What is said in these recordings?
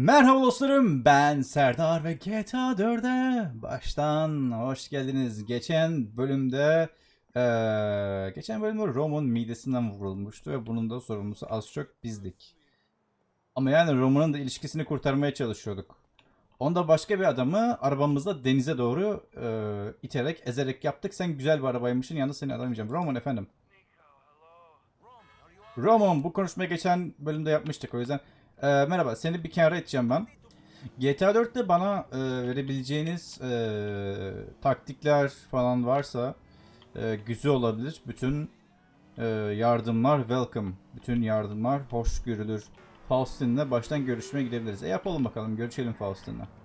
Merhaba dostlarım ben Serdar ve GTA 4'e baştan hoş geldiniz. Geçen bölümde eee, geçen bölümde Roman midesinden vurulmuştu ve bunun da sorumlusu az çok bizdik. Ama yani Roman'ın da ilişkisini kurtarmaya çalışıyorduk. Onda başka bir adamı arabamızla denize doğru eee, iterek ezerek yaptık. Sen güzel bir arabaymışsın yalnız seni alamayacağım. Roman efendim. Roman bu konuşmayı geçen bölümde yapmıştık o yüzden. Ee, merhaba seni bir kenara edeceğim ben. GTA 4'te bana e, verebileceğiniz e, taktikler falan varsa e, güzel olabilir. Bütün e, yardımlar welcome. Bütün yardımlar hoş görülür. Faustin'le baştan görüşmeye gidebiliriz. E yapalım bakalım görüşelim Faustin'le.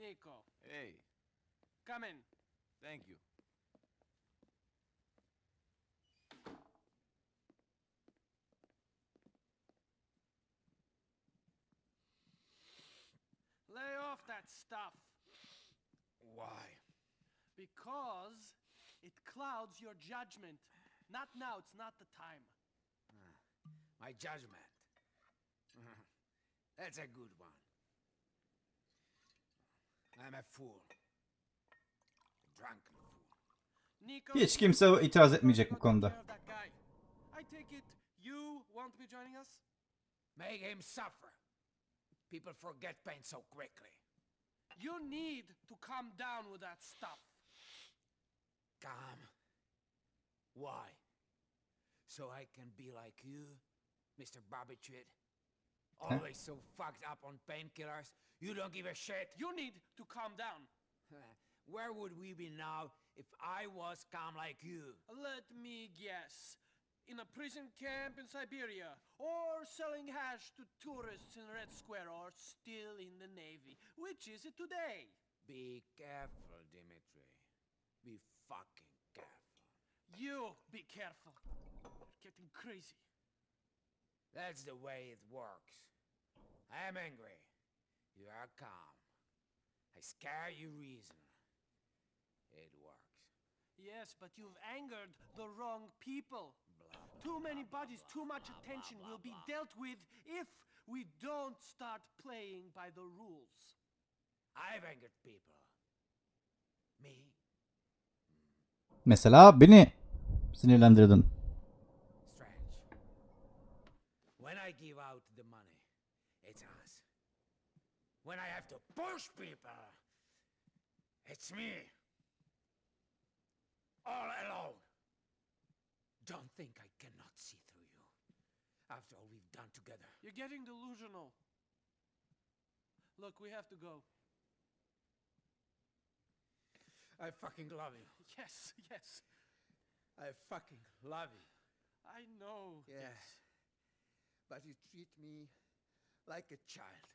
Nico. Hey, Come in. thank you. Lay off that stuff. Why? Because it clouds your judgment. Not now, it's not the time. Ah, my judgment. That's a good one. I'm a fool. A drunken fool. Nico. Hiç kimse itiraz etmeyecek bu go take konuda. care of that guy. I take it you won't be joining us? Make him suffer. People forget pain so quickly. You need to calm down with that stuff. Calm. Why? So I can be like you, Mr. Barbitrid? Always oh, so fucked up on painkillers. You don't give a shit. You need to calm down. Where would we be now if I was calm like you? Let me guess. In a prison camp in Siberia, or selling hash to tourists in Red Square, or still in the Navy. Which is it today? Be careful, Dimitri. Be fucking careful. You be careful. You're getting crazy. That's the way it works. I am angry. You are calm. I scare you reason. It works. Yes, but you've angered the wrong people. Blah, blah, Too many blah, bodies, blah, too much blah, attention blah, will be blah. dealt with if we don't start playing by the rules. I've angered people. Me? Mesela beni sinirlendirdin. Strange. When I give out the money, it's us. When I have to push people, it's me. All alone. Don't think I cannot see through you. After all we've done together. You're getting delusional. Look, we have to go. I fucking love you. Yes, yes, I fucking love you. I know. Yes. this. But you treat me like a child.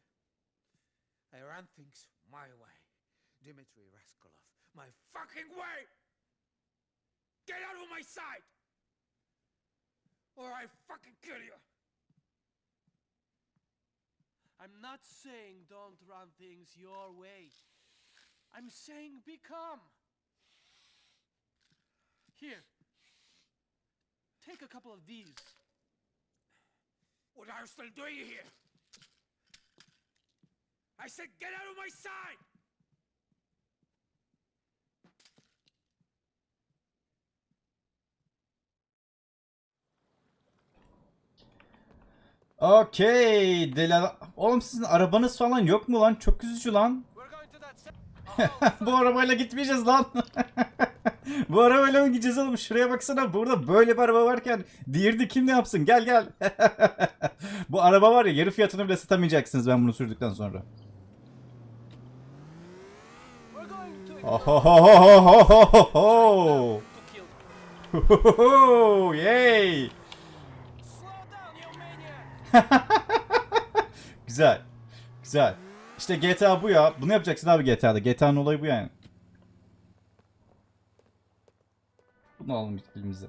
I run things my way. Dmitri Raskolov, my fucking way! Get out of my sight! Or I fucking kill you! I'm not saying don't run things your way. I'm saying become. Here. Take a couple of these. Still doing here? I said get out of my sight! Okey. Delal... Oğlum sizin arabanız falan yok mu lan? Çok üzücü lan. Bu arabayla gitmeyeceğiz lan. Bu arabayla mı gideceğiz oğlum? Şuraya baksana. Burada böyle bir araba varken diğerini kim ne yapsın? Gel gel. Bu araba var ya yarı fiyatını bile satamayacaksınız ben bunu sürdükten sonra. We're going to Ohohohohohoho. to kill. Hohoho, Yay. Güzel. Güzel. İşte GTA bu ya. Bunu yapacaksın abi GTA'da. GTA'nın olayı bu yani. Bunu alalım elimize.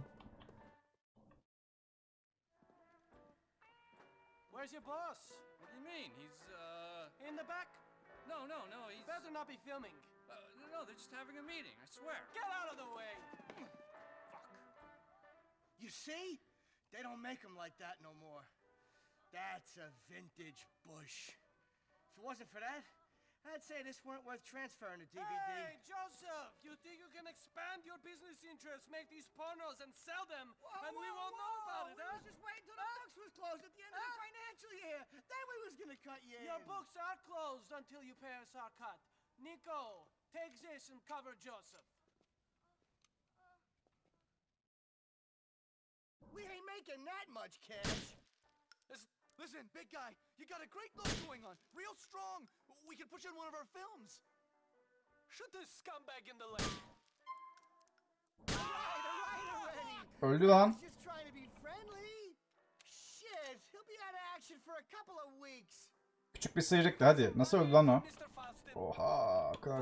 Where's your boss? What do you mean? He's, uh... In the back? No, no, no. He's. Better not be filming. Uh, no, they're just having a meeting. I swear. Get out of the way! Fuck. You see? They don't make them like that no more. That's a vintage Bush. If it wasn't for that, I'd say this weren't worth transferring to DVD. Hey, Joseph! You think you can expand your business interests, make these pornos, and sell them, and we won't know about it, We huh? was just waiting till the books was closed at the end of the financial year. Then gonna cut you Your in. books are closed until you pay us our cut. Nico, take this and cover Joseph. We ain't making that much cash. Listen, listen, big guy, you got a great look going on. Real strong. We could push in one of our films. Shoot this scumbag in the leg. All right, all right. Öldü lan. Küçük bir sıyrıktı hadi. Nasıl öldü lan o? Oha. kadar.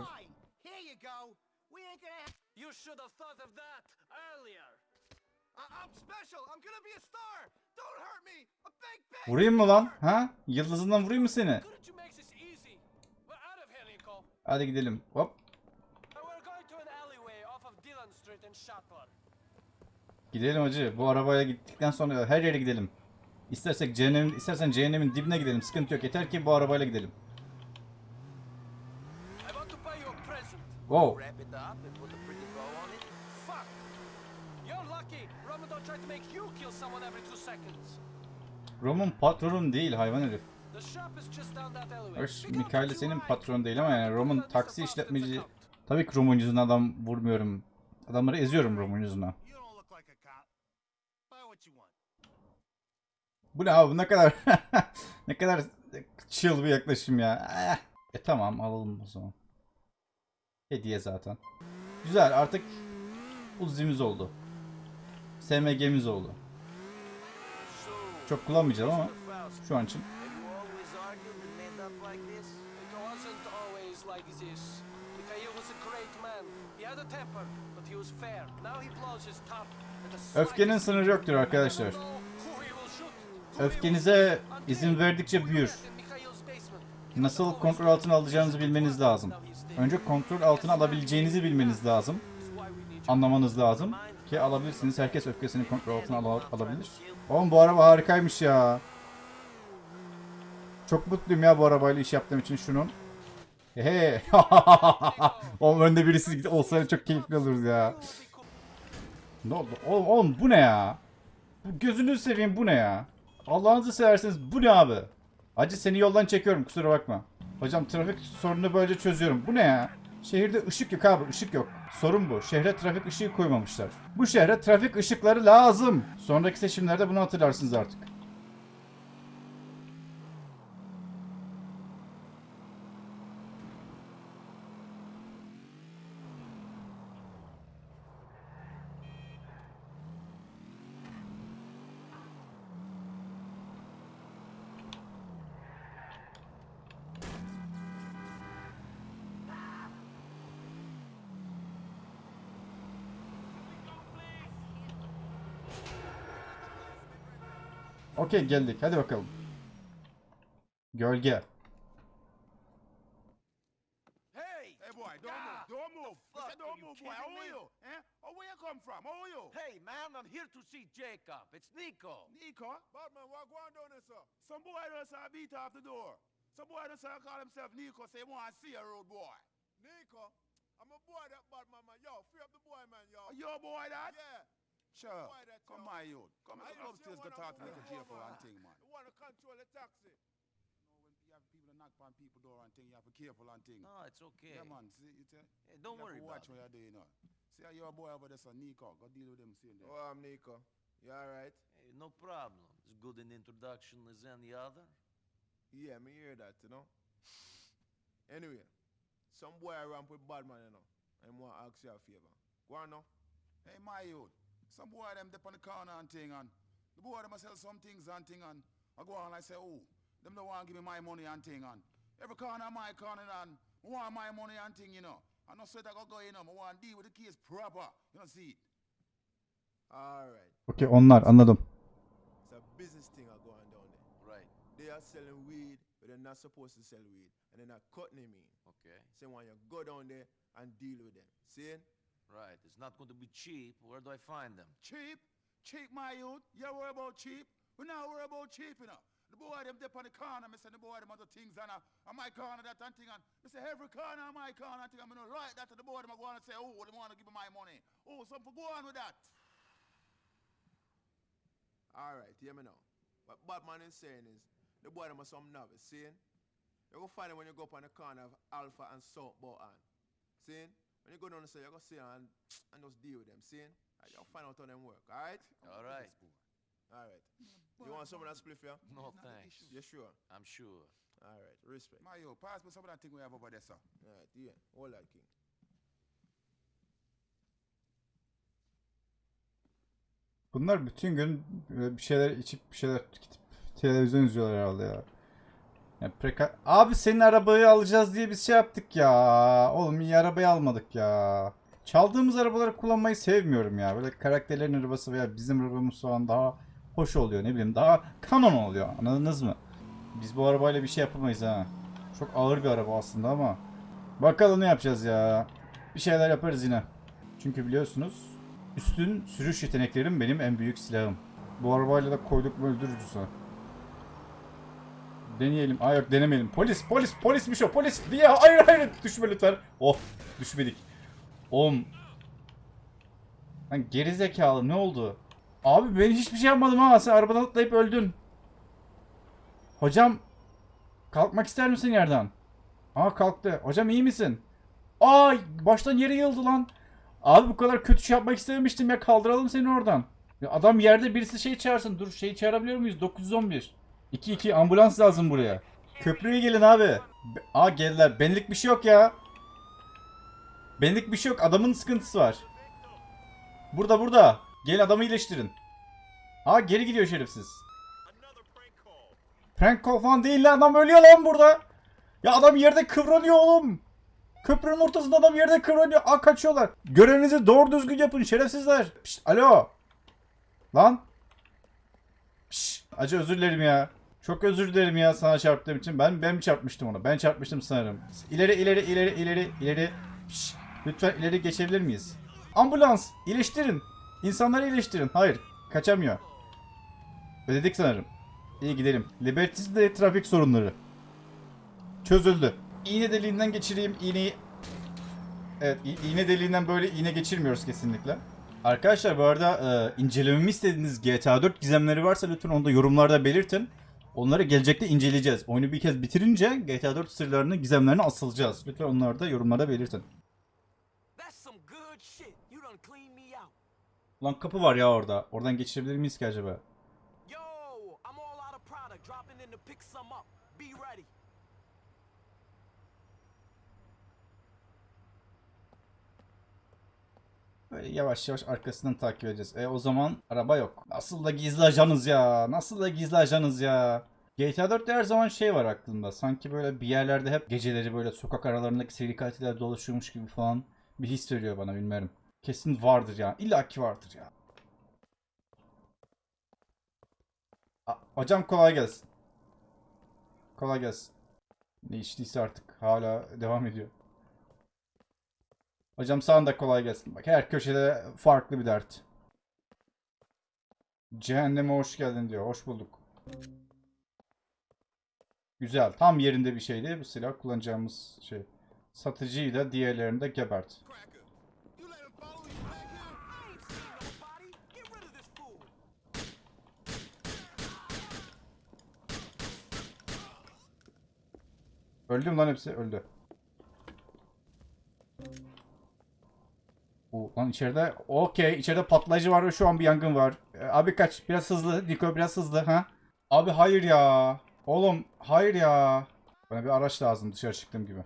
You go. We ain't gonna have. you should have thought of that earlier. I'm special. I'm gonna be a star. Don't hurt me. A big, big. Vurayım mı lan? Ha? Yıldızından vurayım mı seni? Hadi gidelim. Hop. Gidelim hacı. Bu arabayla gittikten sonra her yere gidelim. İstersek cehennem, istersen cehennemin dibine gidelim. Sıkıntı yok. Yeter ki bu arabayla gidelim. Wow. Roman patronum değil hayvan herif. Up Mikael senin patron değil ama yani Roman Mr. taksi işletmeci. Tabii ki Roman yüzünden adam vurmuyorum. Adamları eziyorum Roman yüzünden. Bu ne abi ne kadar ne kadar chill bir yaklaşım ya. Eh. E tamam alalım o zaman. Hediye zaten. Güzel artık Uzi'miz oldu. SMG'miz oldu. Çok kullanmayacağım ama şu an için. Öfkenin sınırı yoktur arkadaşlar. Öfkenize izin verdikçe büyür. Nasıl kontrol altına alacağınızı bilmeniz lazım. Önce kontrol altına alabileceğinizi bilmeniz lazım. Anlamanız lazım. Ki alabilirsiniz. Herkes öfkesini kontrol altına ala- alabilir. Oğlum bu araba harikaymış ya. Çok mutluyum ya bu arabayla iş yaptığım için şunun. He. Oğlum önde birisi olsa çok keyifli olurdu ya. Ne oldu? Oğlum, oğlum bu ne ya? Bu gözünüzü seveyim bu ne ya? Allah'ınızı severseniz bu ne abi? Acı seni yoldan çekiyorum kusura bakma. Hocam trafik sorununu böylece çözüyorum. Bu ne ya? Şehirde ışık yok abi ışık yok. Sorun bu. Şehre trafik ışığı koymamışlar. Bu şehre trafik ışıkları lazım. Sonraki seçimlerde bunu hatırlarsınız artık. Okey geldik. Hadi bakalım. Gölge. Hey! Hey boy, don't move, don't move. I fuck, said don't are you move, boy. How kidding are me? you? Eh? Oh, where you come from? How are you? Hey, man, I'm here to see Jacob. It's Nico. Nico? Badman, what going down there, sir? Some boy just beat off the door. Some boy just call himself Nico, say he want to see a road boy. Nico? I'm a boy that Badman, man. Yo, free up the boy, man, yo. Your boy that? Yeah. Sure. That, Come yo. my youth. Come I come just upstairs, go wanna talk to move Little J for one thing, man. You want to control the taxi? You know, when you have people that knock on people door and thing, you have to be careful and thing. No, it's okay. Yeah, man. See, it's, uh, Hey, don't you have worry to about watch it. what you're doing, you know. See how your boy over there, son, Nico. Go deal with him soon. there. Oh, I'm Nico. You alright? Hey, no problem. As good an introduction as any other. Yeah, me hear that, you know. Anyway, some boy ramp with bad man, you know. I'm want to ask you a favor. Go on now. Hey, my youth. Some boy them dip on the corner and thing and the boy them a sell some things and thing and I go on and I say, oh, them don't want to give me my money and thing and every corner my corner and I want my money and thing, you know. I no sweat I go go, you know. I want to deal with the case proper. You know, see it. Alright. Okey onlar anladım. It's a business thing are going down there. Right. They are selling weed but they're not supposed to sell weed, and they're not cutting him in. Okay. Say when you go down there and deal with them. See? Right. It's not going to be cheap. Where do I find them? Cheap? Cheap, my youth? You worry about cheap? We not worry about cheap, you know. The boy them dip on the corner, me say the boy them other things and uh, on my corner that and thing and me say every corner on my corner and thing and me no like that to the boy them go on and say, oh, they want to give me my money. Oh, something go on with that. All right, hear me now. What Batman is saying is, the boy them are some novice, see? You go find them when you go up on the corner of Alpha and South Bohan. See? When you go down and say, you go see and, and just deal with them, see? And you'll find out how them work, all right? All right. All right. You want some of that spliff, yeah? No thanks. You sure? I'm sure. All right, respect. Youth, pass me some of that thing we have over there, sir. All right, yeah, hold that king. Bunlar bütün gün böyle bir şeyler içip bir şeyler tüketip televizyon izliyorlar herhalde ya. Ya preka- Abi senin arabayı alacağız diye biz şey yaptık ya. Oğlum iyi arabayı almadık ya. Çaldığımız arabaları kullanmayı sevmiyorum ya. Böyle karakterlerin arabası veya bizim arabamız falan daha hoş oluyor ne bileyim. Daha kanon oluyor. Anladınız mı? Biz bu arabayla bir şey yapamayız ha. Çok ağır bir araba aslında ama. Bakalım ne yapacağız ya. Bir şeyler yaparız yine. Çünkü biliyorsunuz Üstün sürüş yeteneklerim benim en büyük silahım. Bu arabayla da koyduk mu öldürürüz ha. Deneyelim. Aa yok denemeyelim. Polis polis polismiş o polis diye. Hayır hayır düşme lütfen. Oh düşmedik. Oğlum. Lan geri zekalı ne oldu? Abi ben hiçbir şey yapmadım ha. Sen arabadan atlayıp öldün. Hocam. Kalkmak ister misin yerden? Aa kalktı. Hocam iyi misin? Ay baştan yere yıldı lan. Abi bu kadar kötü şey yapmak istememiştim ya kaldıralım seni oradan. Ya adam yerde birisi şey çağırsın. Dur şey çağırabiliyor muyuz? 911. 22 ambulans lazım buraya. Köprüye gelin abi. Aa geldiler. Benlik bir şey yok ya. Benlik bir şey yok. Adamın sıkıntısı var. Burada burada. Gelin adamı iyileştirin. Aa geri gidiyor şerefsiz. Prank call falan değil lan adam ölüyor lan burada. Ya adam yerde kıvranıyor oğlum. Köprünün ortasında adam yerde kıvranıyor. Aa kaçıyorlar. Görevinizi doğru düzgün yapın şerefsizler. Pişt, alo. Lan. Pişt, acı özür dilerim ya. Çok özür dilerim ya sana çarptığım için. Ben ben mi çarpmıştım onu? Ben çarpmıştım sanırım. İleri ileri ileri ileri ileri. Pişt, lütfen ileri geçebilir miyiz? Ambulans iyileştirin. İnsanları iyileştirin. Hayır kaçamıyor. Ödedik sanırım. İyi gidelim. Liberty'de trafik sorunları. Çözüldü. İğne deliğinden geçireyim iğneyi. Evet iğne deliğinden böyle iğne geçirmiyoruz kesinlikle. Arkadaşlar bu arada e, incelememi istediğiniz GTA 4 gizemleri varsa lütfen onu da yorumlarda belirtin. Onları gelecekte inceleyeceğiz. Oyunu bir kez bitirince GTA 4 sırlarını, gizemlerini asılacağız. Lütfen onları da yorumlarda belirtin. Lan kapı var ya orada. Oradan geçirebilir miyiz ki acaba? Yo, I'm all out of product. Dropping in to pick some up. Be ready. Böyle yavaş yavaş arkasından takip edeceğiz. E o zaman araba yok. Nasıl da gizli ajanız ya. Nasıl da gizli ajanız ya. GTA 4'te her zaman şey var aklımda. Sanki böyle bir yerlerde hep geceleri böyle sokak aralarındaki seri katiller dolaşıyormuş gibi falan bir his veriyor bana bilmiyorum. Kesin vardır ya. İlla ki vardır ya. A- hocam kolay gelsin. Kolay gelsin. Ne içtiyse artık hala devam ediyor. Hocam sana da kolay gelsin. Bak her köşede farklı bir dert. Cehenneme hoş geldin diyor. Hoş bulduk. Güzel. Tam yerinde bir şeydi. Bu silah kullanacağımız şey. Satıcıyı da diğerlerini de gebert. Cracker, you let him follow you back here? I ain't seen nobody. Get rid of this fool. Öldü mü lan hepsi? Öldü. Bu lan içeride okey içeride patlayıcı var ve şu an bir yangın var. Ee, abi kaç biraz hızlı Niko biraz hızlı ha. Abi hayır ya. Oğlum hayır ya. Bana bir araç lazım dışarı çıktığım gibi.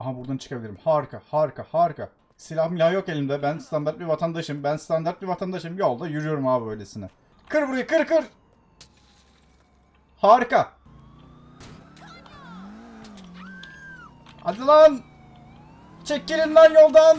Aha buradan çıkabilirim. Harika harika harika. Silah milah yok elimde. Ben standart bir vatandaşım. Ben standart bir vatandaşım. Yolda yürüyorum abi böylesine. Kır burayı kır kır. Harika. Hadi lan. Çekilin lan yoldan.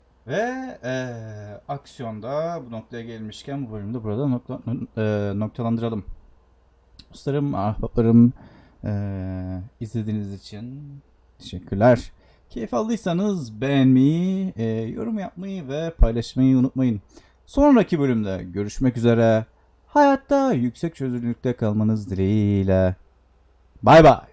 Ve eee, aksiyonda bu noktaya gelmişken bu bölümde burada nokta, eee, noktalandıralım. Dostlarım, ahbaplarım eee, izlediğiniz için teşekkürler. Keyif aldıysanız beğenmeyi, eee, yorum yapmayı ve paylaşmayı unutmayın. Sonraki bölümde görüşmek üzere. Hayatta yüksek çözünürlükte kalmanız dileğiyle. Bay bay.